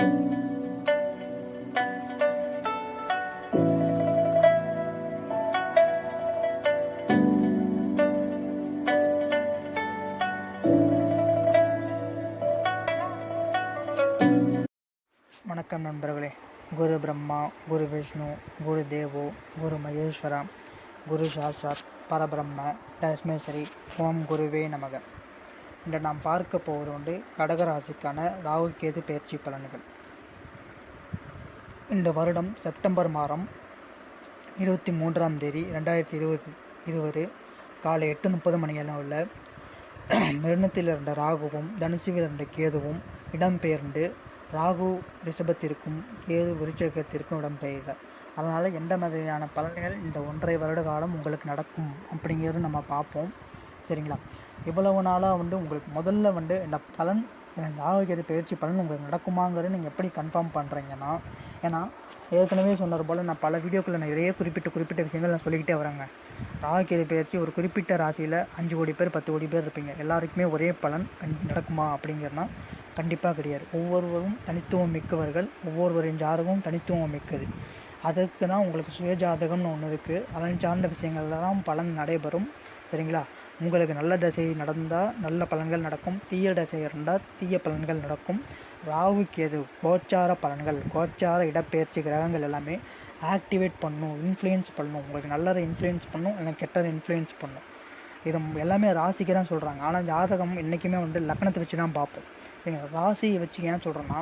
வணக்கம் நண்பர்களே. குரு பிரம்மா குரு விஷ்ணு குரு தேவோ குரு மகேஸ்வரா குரு சாஸ்வத் பரபிரம்ம தஸ்மேஸ்வரி ஓம் குருவே நமக. இன்று நாம் பார்க்க போவதுண்டு கடகராசிக்கான ராகு கேது பயிற்சி பலன்கள். இந்த வருடம் செப்டம்பர் மாதம் இருபத்தி மூன்றாம் தேதி ரெண்டாயிரத்தி இருபது இருபது காலை எட்டு முப்பது மணியளவில் மிருணத்தில் இருந்த ராகுவும் தனுசுவில் இருந்த கேதுவும் இடம்பெயர்ந்து ராகு ரிஷபத்திற்கும் கேது விருச்சகத்திற்கும் இடம்பெயர்ந்தார் அதனால் எந்த மாதிரியான பலன்கள் இந்த ஒன்றரை வருட காலம் உங்களுக்கு நடக்கும் அப்படிங்கிறது நம்ம பார்ப்போம். சரிங்களா? இவ்வளவு நாளாக வந்து உங்களுக்கு முதல்ல வந்து இந்த பலன் எனக்கு ஆரோக்கியத்தை பயிற்சி பலன் உங்களுக்கு நடக்குமாங்கிறது நீங்கள் எப்படி கன்ஃபார்ம் பண்ணுறீங்கன்னா ஏன்னா ஏற்கனவே சொன்னது போல் நான் பல வீடியோக்களில் நிறைய குறிப்பிட்ட குறிப்பிட்ட விஷயங்கள் நான் சொல்லிக்கிட்டே வரேங்க ராகு பயிற்சி ஒரு குறிப்பிட்ட ராசியில் அஞ்சு கோடி பேர் பத்து கோடி பேர் இருப்பீங்க. எல்லாருக்குமே ஒரே பலன் கண் நடக்குமா அப்படிங்கிறனா கண்டிப்பாக கிடையாது. ஒவ்வொருவரும் தனித்துவம் மிக்கவர்கள் ஒவ்வொருவரின் ஜாதகமும் தனித்துவம் மிக்கது. அதற்கு தான் உங்களுக்கு சுயஜாதகம்னு ஒன்று இருக்குது அதன் சார்ந்த விஷயங்கள்லாம் பலன் நடைபெறும். சரிங்களா? உங்களுக்கு நல்ல தசை நடந்தால் நல்ல பலன்கள் நடக்கும். தீய தசை இருந்தால் தீய பலன்கள் நடக்கும். ராகு கேது கோச்சார பலன்கள் கோச்சார இடப்பெயர்ச்சி கிரகங்கள் எல்லாமே ஆக்டிவேட் பண்ணும் இன்ஃப்ளூயன்ஸ் பண்ணும். உங்களுக்கு நல்லதை இன்ஃப்ளூயன்ஸ் பண்ணும் இல்லை கெட்டதை இன்ஃப்ளூயன்ஸ் பண்ணும். இது எல்லாமே ராசிக்கு தான் சொல்கிறாங்க ஆனால் ஜாதகம் என்றைக்குமே வந்து லக்னத்தை வச்சு தான் பார்ப்போம். சரிங்களா? ராசியை வச்சு ஏன் சொல்கிறேன்னா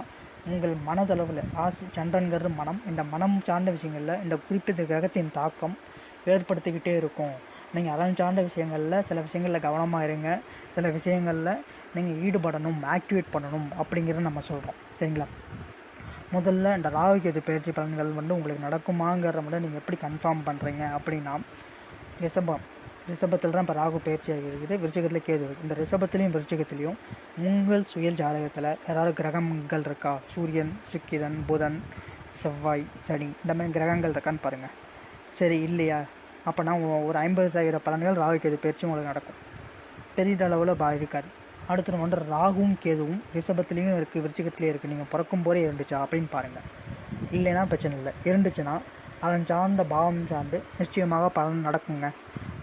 உங்கள் மனதளவில் ராசி சந்திரன்கிறது மனம். இந்த மனம் சார்ந்த விஷயங்களில் இந்த குறிப்பிட்ட கிரகத்தின் தாக்கம் ஏற்படுத்திக்கிட்டே இருக்கும். நீங்கள் அதன் சார்ந்த விஷயங்களில் சில விஷயங்களில் கவனமாக இருங்க. சில விஷயங்களில் நீங்கள் ஈடுபடணும் ஆக்டிவேட் பண்ணணும் அப்படிங்கிறத நம்ம சொல்கிறோம் சரிங்களா? முதல்ல இந்த ராகுகேது பயிற்சி பலன்கள் வந்து உங்களுக்கு நடக்குமாங்கிறத மட்டும் நீங்கள் எப்படி கன்ஃபார்ம் பண்ணுறீங்க அப்படின்னா ரிஷபம். ரிஷபத்தில் தான் இப்போ ராகு பயிற்சியாக ஆகிருக்குது விருச்சகத்தில் கேது இருக்குது இந்த ரிஷபத்துலேயும் விருச்சகத்துலேயும் உங்கள் சுயல் ஜாதகத்தில் யாராவது கிரகங்கள் இருக்கா? சூரியன் சுக்கிதன் புதன் செவ்வாய் சனி. இந்த மாதிரி கிரகங்கள் இருக்கான்னு பாருங்கள் சரி இல்லையா? அப்போனா ஒரு ஐம்பது சதவீத பலன்கள் ராகு கேது பயிற்சி உங்களுக்கு நடக்கும். பெரிதளவில் பாதிக்காது. அடுத்த வந்து ராகுவும் கேதுவும் ரிஷபத்துலேயும் இருக்குது விருச்சிகத்துலேயும் இருக்குது நீங்கள் பிறக்கும் போதே இருந்துச்சா? அப்படின்னு பாருங்கள் இல்லைன்னா பிரச்சனை இல்லை. இருந்துச்சுன்னா அதன் சார்ந்த பாவம் சார்ந்து நிச்சயமாக பலன் நடக்குங்க.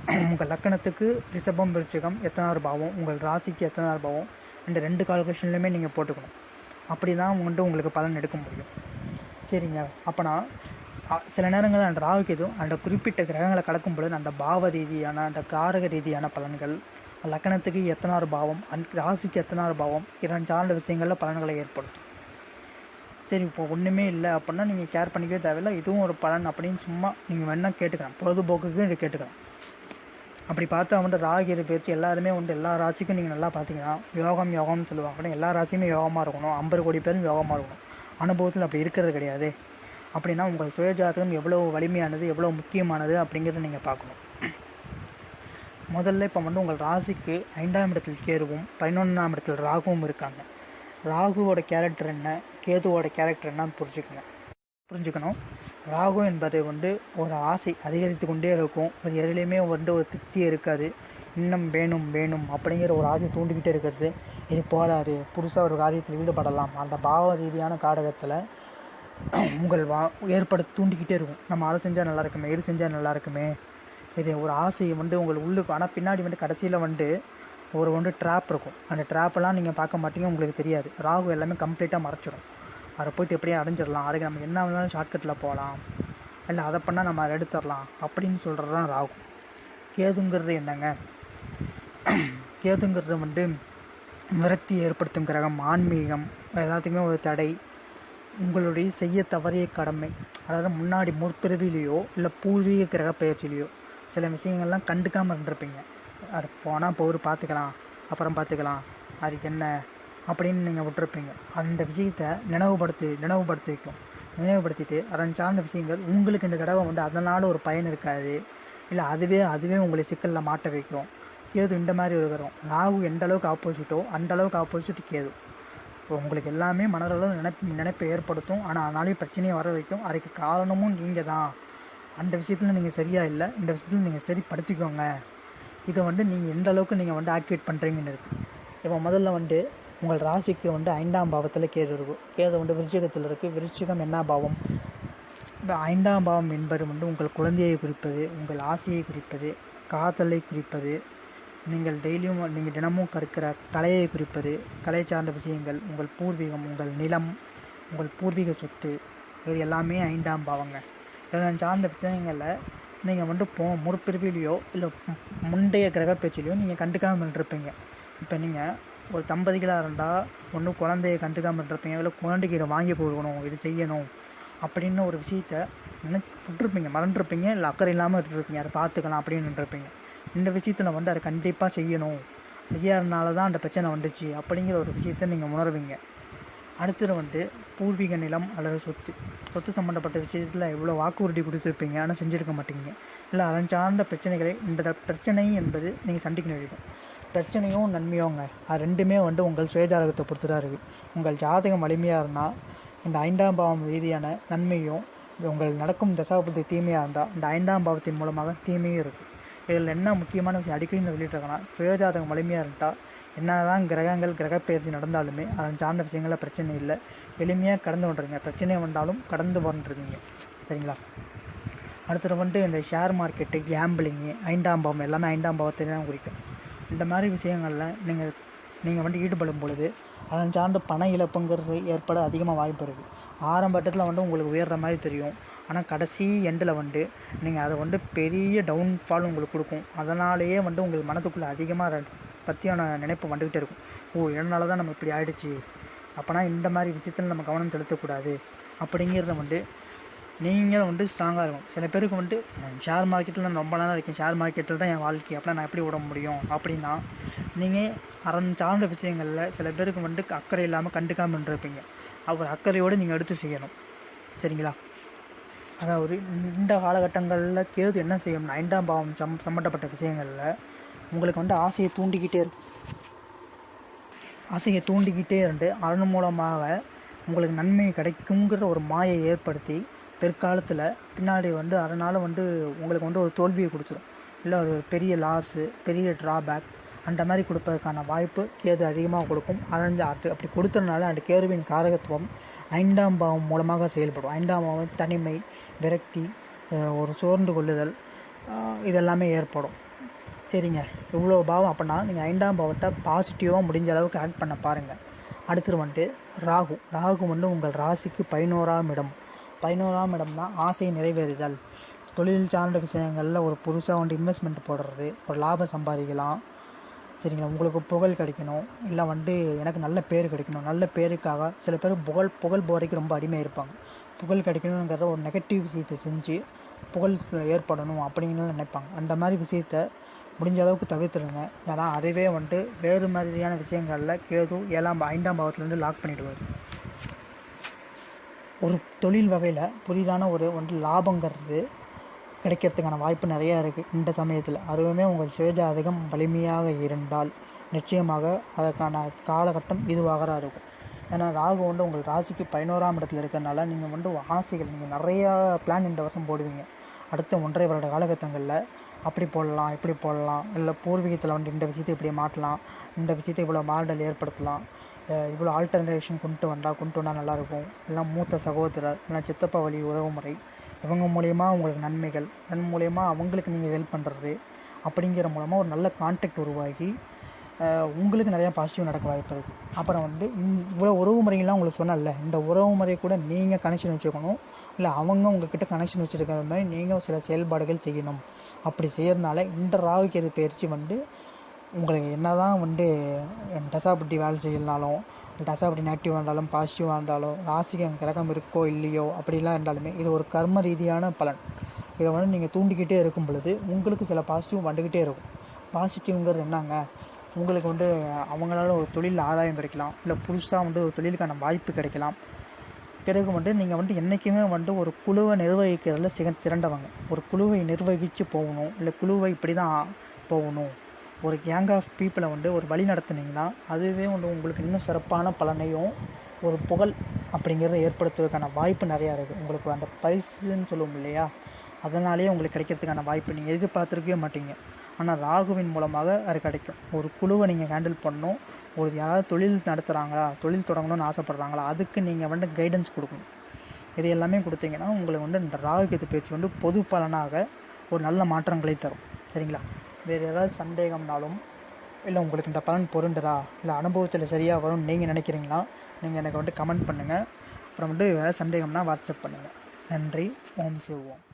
உங்கள் லக்கணத்துக்கு ரிஷபம் விருச்சிகம் எத்தனாறு பாவம் உங்கள் ராசிக்கு எத்தனாறு பாவம் இந்த ரெண்டு கால்குலேஷன்லையுமே நீங்கள் போட்டுக்கணும். அப்படி தான் வந்துட்டு உங்களுக்கு பலன் எடுக்க முடியும். சரிங்க. அப்போனா சில நேரங்களில் அந்த ராகுகேதும் அந்த குறிப்பிட்ட கிரகங்களை கடக்கும் பொழுது அந்த பாவ ரீதியான அந்த காரக ரீதியான பலன்கள் லக்கணத்துக்கு எத்தனாறு பாவம் அந் ராசிக்கு எத்தனாறு பாவம் இரண்டு சார்ந்த விஷயங்களில் பலன்களை ஏற்படுத்தும். சரி இப்போ ஒன்றுமே இல்லை அப்படின்னா நீங்கள் கேர் பண்ணிக்கவே தேவையில்லை. இதுவும் ஒரு பலன் அப்படின்னு சும்மா நீங்கள் வேணால் கேட்டுக்கலாம். பொழுதுபோக்குக்கு இதை கேட்டுக்கலாம். அப்படி பார்த்தா வந்து ராகியது பயிற்சி எல்லாருமே உண்டு. எல்லா ராசிக்கும் நீங்கள் நல்லா பார்த்தீங்கன்னா யோகம் யோகம்னு சொல்லுவாங்க. எல்லா ராசியுமே யோகமாக இருக்கணும். ஐம்பது கோடி பேரும் யோகமாக இருக்கணும். அனுபவத்தில் அப்படி இருக்கிறது கிடையாது. அப்படின்னா உங்கள் சுயஜாதகம் எவ்வளோ வலிமையானது எவ்வளோ முக்கியமானது அப்படிங்கிறத நீங்கள் பார்க்கணும். முதல்ல இப்போ வந்து உங்கள் ராசிக்கு ஐந்தாம் இடத்தில் கேருவும் பதினொன்றாம் இடத்தில் ராகுவும் இருக்காங்க. ராகுவோட கேரக்டர் என்ன கேதுவோட கேரக்டர் என்னன்னு புரிஞ்சுக்கணும். புரிஞ்சுக்கணும். ராகு என்பது வந்து ஒரு ஆசை அதிகரித்து கொண்டே இருக்கும். ஒரு எதுலேயுமே வந்து ஒரு திருப்தியே இருக்காது. இன்னும் வேணும் வேணும் அப்படிங்கிற ஒரு ஆசை தூண்டிக்கிட்டே இருக்கிறது. இது போகாது புதுசாக ஒரு காரியத்தில் ஈடுபடலாம். அந்த பாவ ரீதியான காடகத்தில் உங்கள் வா ஏற்பட தூண்டிக்கிட்டே இருக்கும். நம்ம அதை செஞ்சால் நல்லா இருக்குமே இது செஞ்சால் நல்லா இருக்குமே. இது ஒரு ஆசையை வந்து உங்களுக்கு உள்ளுக்கு ஆனால் பின்னாடி வந்து கடைசியில் வந்து ஒரு ஒன்று ட்ராப் இருக்கும். அந்த ட்ராப்பெல்லாம் நீங்கள் பார்க்க மாட்டீங்க உங்களுக்கு தெரியாது. ராகு எல்லாமே கம்ப்ளீட்டாக மறைச்சிடும் அதை போயிட்டு எப்படியே அடைஞ்சிடலாம். அதுக்கு நம்ம என்ன வேணாலும் ஷார்ட்கட்டில் போகலாம். இல்லை அதை பண்ணால் நம்ம அதை எடுத்துடலாம். அப்படின்னு சொல்கிறது தான் ராகு. கேதுங்கிறது என்னங்க? கேதுங்கிறது வந்து விரக்தி ஏற்படுத்தும் கிரகம் ஆன்மீகம் எல்லாத்துக்குமே ஒரு தடை. உங்களுடைய செய்ய தவறிய கடமை அதாவது முன்னாடி முற்பிறவிலேயோ இல்லை பூர்வீக கிரக பயிற்சியிலையோ சில விஷயங்கள்லாம் கண்டுக்காமல் இருந்திருப்பீங்க. அது போனால் போர் பார்த்துக்கலாம் அப்புறம் பார்த்துக்கலாம் அது என்ன அப்படின்னு நீங்கள் விட்டுருப்பீங்க. அந்த விஷயத்தை நினைவுபடுத்தி நினைவுபடுத்தி வைக்கும். நினைவுபடுத்திட்டு அதன் சார்ந்த விஷயங்கள் உங்களுக்கு இந்த தடவை வந்து அதனால் ஒரு பயன் இருக்காது. இல்லை அதுவே அதுவே உங்களை சிக்கலில் மாட்ட வைக்கும். கேது இந்த மாதிரி இருக்கிறோம் ராகு எந்த அளவுக்கு ஆப்போசிட்டோ அந்த அளவுக்கு ஆப்போசிட் கேது. உங்களுக்கு எல்லாமே மனதளவு நினைப்பு நினைப்பை ஏற்படுத்தும். ஆனால் ஆனாலும் பிரச்சனையை வர வைக்கும். அதுக்கு காரணமும் நீங்கள் தான் அந்த விஷயத்தில் நீங்கள் சரியாக இல்லை. இந்த விஷயத்தில் நீங்கள் சரிப்படுத்திக்கோங்க இதை வந்து நீங்கள் எந்த அளவுக்கு நீங்கள் வந்து ஆக்டிவேட் பண்ணுறீங்கன்னு இருக்குது இப்போ முதல்ல வந்து உங்கள் ராசிக்கு வந்து ஐந்தாம் பாவத்தில் கேது இருக்கும் கேது வந்து விருச்சிகத்தில் இருக்குது விருச்சிகம் என்ன பாவம்? இந்த ஐந்தாம் பாவம் என்பது வந்து உங்கள் குழந்தையை குறிப்பது உங்கள் ஆசையை குறிப்பது காதலை குறிப்பது நீங்கள் டெய்லியும் நீங்கள் தினமும் கற்கிற கலையை குறிப்பது கலை சார்ந்த விஷயங்கள் உங்கள் பூர்வீகம் உங்கள் நிலம் உங்கள் பூர்வீக சொத்து இது எல்லாமே ஐந்தாம் பாவங்க. இதெல்லாம் சார்ந்த விஷயங்களில் நீங்கள் வந்து போ முற்பிரிவிலையோ இல்லை முந்தைய கிரக நீங்கள் கண்டுக்காமல் இருப்பீங்க இப்போ நீங்கள் ஒரு தம்பதிகளாக இருந்தால் ஒன்று குழந்தைய கண்டுக்காமல் இருப்பீங்க இல்லை குழந்தைக்கு இதை வாங்கி கொடுக்கணும் இது செய்யணும் அப்படின்னு ஒரு விஷயத்த நினச்சி விட்டுருப்பீங்க மறந்துருப்பீங்க இல்லை அக்கறை இல்லாமல் விட்டுருப்பீங்க அதை பார்த்துக்கலாம் அப்படின்னு இருப்பீங்க இந்த விஷயத்தில் வந்து அதை கண்டிப்பாக செய்யணும். செய்யாதனால தான் அந்த பிரச்சனை வந்துச்சு. அப்படிங்கிற ஒரு விஷயத்த நீங்கள் உணர்வீங்க. அடுத்தது வந்து பூர்வீக நிலம் அல்லது சொத்து. சொத்து சம்மந்தப்பட்ட விஷயத்தில் எவ்வளோ வாக்குறுதி கொடுத்துருப்பீங்க? ஆனால் செஞ்சுருக்க மாட்டீங்க. இல்லை அதன் சார்ந்த பிரச்சனைகளை இந்த த- பிரச்சனை என்பது நீங்கள் சந்திக்க நேரிடும். பிரச்சனையும் நன்மையோங்க. அது ரெண்டுமே வந்து உங்கள் சுயஜாதகத்தை பொறுத்து தான் இருக்குது உங்கள் ஜாதகம் வலிமையாக இருந்தால் இந்த ஐந்தாம் பாவம் ரீதியான நன்மையும் உங்கள் நடக்கும் தசாபுத்தி தீமையாக இருந்தால் இந்த ஐந்தாம் பாவத்தின் மூலமாக தீமையும் இருக்குது இதில் என்ன முக்கியமான விஷயம் அடிக்கடி நான் சொல்லிட்டு இருக்கேன்னா சுயஜாதகம் வலிமையாக இருந்தால் என்னதான் கிரகங்கள் கிரகப்பெயர்ச்சி நடந்தாலுமே அதன் சார்ந்த விஷயங்களில் பிரச்சனை இல்லை. எளிமையாக கடந்து கொண்டிருங்க பிரச்சனை வந்தாலும் கடந்து வந்துருக்கீங்க சரிங்களா? அடுத்தது வந்துட்டு இந்த ஷேர் மார்க்கெட்டு கேம்பிளிங்கு ஐந்தாம் பாவம் எல்லாமே ஐந்தாம் பாவத்தை தான் குறிக்கும். இந்த மாதிரி விஷயங்களில் நீங்கள் நீங்கள் வந்து ஈடுபடும் பொழுது அதன் சார்ந்த பண இழப்புங்கிறது ஏற்பட அதிகமாக வாய்ப்பு இருக்குது ஆரம்பட்டத்தில் வந்து உங்களுக்கு உயர்ற மாதிரி தெரியும். ஆனால் கடைசி எண்டில் வந்து நீங்கள் அதை வந்து பெரிய டவுன்ஃபால் உங்களுக்கு கொடுக்கும். அதனாலேயே வந்து உங்களுக்கு மனதுக்குள்ளே அதிகமாக பற்றியான நினைப்பு வந்துக்கிட்டே இருக்கும். ஓ இதனால தான் நம்ம இப்படி ஆயிடுச்சு. அப்போனா இந்த மாதிரி விஷயத்தில் நம்ம கவனம் செலுத்தக்கூடாது. அப்படிங்கிறத வந்து நீங்கள் வந்து ஸ்ட்ராங்காக இருக்கும் சில பேருக்கு வந்து ஷேர் மார்க்கெட்டில் நான் ரொம்ப நாளாக இருக்கேன். ஷேர் மார்க்கெட்டில் தான் என் வாழ்க்கை. அப்படின்னா நான் எப்படி விட முடியும்? அப்படின்னா நீங்கள் அரண் சார்ந்த விஷயங்களில் சில பேருக்கு வந்து அக்கறை இல்லாமல் கண்டுக்காமல் இருப்பீங்க அவர் அக்கறையோடு நீங்கள் எடுத்து செய்யணும். சரிங்களா? அதாவது இந்த காலகட்டங்களில் கேது என்ன செய்யணும்னா ஐந்தாம் பாவம் சம் சம்மந்தப்பட்ட விஷயங்களில் உங்களுக்கு வந்து ஆசையை தூண்டிக்கிட்டே இருக்கும். ஆசையை தூண்டிக்கிட்டே இருந்து அதன் மூலமாக உங்களுக்கு நன்மை கிடைக்குங்கிற ஒரு மாயை ஏற்படுத்தி பிற்காலத்தில் பின்னாடி வந்து அதனால் வந்து உங்களுக்கு வந்து ஒரு தோல்வியை கொடுத்துரும். இல்லை ஒரு பெரிய லாஸு பெரிய ட்ராபேக் அந்த மாதிரி கொடுப்பதற்கான வாய்ப்பு கேது அதிகமாக கொடுக்கும். அதன் அது அப்படி கொடுத்ததுனால அந்த கேதுவின் காரகத்துவம் ஐந்தாம் பாவம் மூலமாக செயல்படும். ஐந்தாம் பாவம் தனிமை விரக்தி ஒரு சோர்ந்து கொள்ளுதல் இதெல்லாமே ஏற்படும். சரிங்க. இவ்வளோ பாவம் அப்படின்னா நீங்கள் ஐந்தாம் பாவத்தை பாசிட்டிவாக முடிஞ்ச அளவுக்கு ஆக்ட் பண்ண பாருங்கள் அடுத்தது வந்துட்டு ராகு. ராகு வந்து உங்கள் ராசிக்கு பதினோராம் இடம். பதினோராம் இடம் தான் ஆசை நிறைவேறுதல். தொழில் சார்ந்த விஷயங்களில் ஒரு புதுசாக வந்து இன்வெஸ்ட்மெண்ட் போடுறது ஒரு லாபம் சம்பாதிக்கலாம். சரிங்களா? உங்களுக்கு புகழ் கிடைக்கணும். இல்லை வந்து எனக்கு நல்ல பேர் கிடைக்கணும். நல்ல பேருக்காக சில பேர் புகழ் புகழ் போதைக்கு ரொம்ப அடிமையாக இருப்பாங்க. புகழ் கிடைக்கணுங்கிறத ஒரு நெகட்டிவ் விஷயத்தை செஞ்சு புகழ் ஏற்படணும் அப்படின்னு நினைப்பாங்க. அந்த மாதிரி விஷயத்த முடிஞ்ச அளவுக்கு தவிர்த்துருங்க. ஏன்னா அதுவே வந்துட்டு வேறு மாதிரியான விஷயங்களில் கேது ஏழாம் ஐந்தாம் பாவத்துலேருந்து லாக் பண்ணிவிடுவார் ஒரு தொழில் வகையில் புதிதான ஒரு ஒன்று லாபங்கிறது கிடைக்கிறதுக்கான வாய்ப்பு நிறையா இருக்குது இந்த சமயத்தில் அதுவுமே உங்கள் சுயஜாதகம் வலிமையாக இருந்தால் நிச்சயமாக அதற்கான காலகட்டம் இதுவாக தான் இருக்கும். ஏன்னா ராகு வந்து உங்கள் ராசிக்கு பதினோராம் இடத்துல இருக்கிறனால நீங்கள் வந்து ஆசைகள் நீங்கள் நிறையா பிளான் இந்த வருஷம் போடுவீங்க. அடுத்த ஒன்றரை வருட காலகட்டங்களில் அப்படி போடலாம் இப்படி போடலாம். இல்லை பூர்வீகத்தில் வந்து இந்த விஷயத்தை இப்படி மாற்றலாம். இந்த விஷயத்தை இவ்வளோ மாறுதல் ஏற்படுத்தலாம். இவ்வளோ ஆல்டர்னேஷன் கொண்டு வந்தால் கொண்டு வந்தால் நல்லாயிருக்கும் இல்லை மூத்த சகோதரர் இல்லை சித்தப்பா வழி உறவுமுறை. இவங்க மூலயமா உங்களுக்கு நன்மைகள் நன் மூலயமா அவங்களுக்கு நீங்கள் ஹெல்ப் பண்ணுறது அப்படிங்கிற மூலமாக ஒரு நல்ல கான்டாக்ட் உருவாகி உங்களுக்கு நிறையா பாசிட்டிவ் நடக்க வாய்ப்பு இருக்குது அப்புறம் வந்து இவ்வளோ உறவு முறைகள்லாம் உங்களுக்கு சொன்னல இந்த உறவு முறை கூட நீங்கள் கனெக்ஷன் வச்சுக்கணும். இல்லை அவங்க உங்ககிட்ட கனெக்ஷன் வச்சுருக்கிற மாதிரி நீங்கள் சில செயல்பாடுகள் செய்யணும். அப்படி செய்யறதுனால இந்த ராகுக்கு எது பயிற்சி வந்து உங்களுக்கு என்ன தான் வந்து டசாபட்டி வேலை செய்யலனாலும் டசாபட்டி நெகட்டிவாக இருந்தாலும் பாசிட்டிவாக இருந்தாலும் ராசிக்கு அங்கே கிரகம் இருக்கோ இல்லையோ அப்படிலாம் இருந்தாலுமே இது ஒரு கர்ம ரீதியான பலன். இதை வந்து நீங்கள் தூண்டிக்கிட்டே இருக்கும் பொழுது உங்களுக்கு சில பாசிட்டிவ் வந்துக்கிட்டே இருக்கும். பாசிட்டிவ்ங்கிறது என்னங்க? உங்களுக்கு வந்து அவங்களால ஒரு தொழில் ஆதாயம் கிடைக்கலாம். இல்லை புதுசாக வந்து ஒரு தொழிலுக்கான வாய்ப்பு கிடைக்கலாம். பிறகு வந்து நீங்கள் வந்து என்றைக்குமே வந்து ஒரு குழுவை நிர்வகிக்கிறதுல சிக சிறந்தவங்க. ஒரு குழுவை நிர்வகித்து போகணும். இல்லை குழுவை இப்படி தான் போகணும். ஒரு கேங் ஆஃப் பீப்புளை வந்து ஒரு வழி நடத்துனீங்கன்னா அதுவே வந்து உங்களுக்கு இன்னும் சிறப்பான பலனையும் ஒரு புகழ் அப்படிங்கிறத ஏற்படுத்துவதற்கான வாய்ப்பு நிறையா இருக்குது உங்களுக்கு அந்த பரிசுன்னு சொல்லுவோம் இல்லையா? அதனாலேயே உங்களுக்கு கிடைக்கிறதுக்கான வாய்ப்பு நீங்கள் எதிர்பார்த்துருக்கவே மாட்டீங்க. ஆனால் ராகுவின் மூலமாக அது கிடைக்கும். ஒரு குழுவை நீங்கள் ஹேண்டில் பண்ணணும். ஒரு யாராவது தொழில் நடத்துகிறாங்களா தொழில் தொடங்கணும்னு ஆசைப்பட்றாங்களா? அதுக்கு நீங்கள் வந்து கைடன்ஸ் கொடுக்கணும். இது எல்லாமே கொடுத்தீங்கன்னா உங்களுக்கு வந்து இந்த ராகு கேது பயிற்சி வந்து பொது பலனாக ஒரு நல்ல மாற்றங்களை தரும். சரிங்களா? வேறு ஏதாவது சந்தேகம்னாலும் இல்லை உங்களுக்கு இந்த பலன் பொருண்டுதா இல்லை அனுபவத்தில் சரியாக வரும்னு நீங்கள் நினைக்கிறீங்களா? நீங்கள் எனக்கு வந்துட்டு கமெண்ட் பண்ணுங்கள் அப்புறம் வந்துட்டு ஏதாவது சந்தேகம்னா வாட்ஸ்அப் பண்ணுங்கள் நன்றி. ஓம் சிவோம்